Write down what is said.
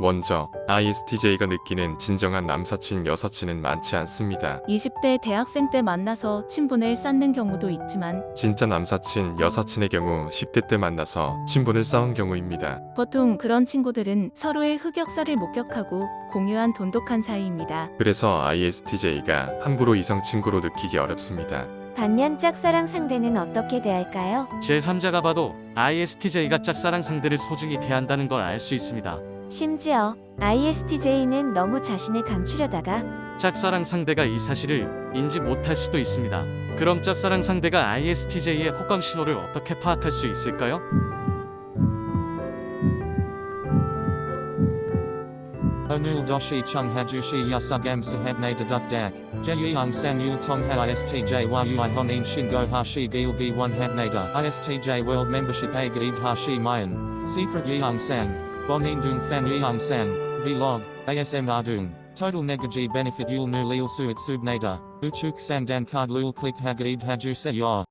먼저 ISTJ가 느끼는 진정한 남사친 여사친은 많지 않습니다. 20대 대학생 때 만나서 친분을 쌓는 경우도 있지만 진짜 남사친 여사친의 경우 10대 때 만나서 친분을 쌓은 경우입니다. 보통 그런 친구들은 서로의 흑역사를 목격하고 공유한 돈독한 사이입니다. 그래서 ISTJ가 함부로 이성 친구로 느끼기 어렵습니다. 반면 짝사랑 상대는 어떻게 대할까요? 제3자가 봐도 ISTJ가 짝사랑 상대를 소중히 대한다는 걸 알 수 있습니다. 심지어 ISTJ는 너무 자신을 감추려다가 짝사랑 상대가 이 사실을 인지 못할 수도 있습니다. 그럼 짝사랑 상대가 ISTJ의 호감 신호를 어떻게 파악할 수 있을까요? Onul doshi chung hajushi yasugam sahabne deduk dak. Jeyung sang yul tong ha istj yui honin shingo hashi gilgi one habnada. ISTJ world membership a gaid hashi mayan. Secret yeung sang. Bonindung Fanyang San, Vlog, ASMR Dung, Total Negaji Benefit Yul Nu Lil Suit Subnada, Uchuk Sandan Card Lul Click Hagaib Haju Seyor.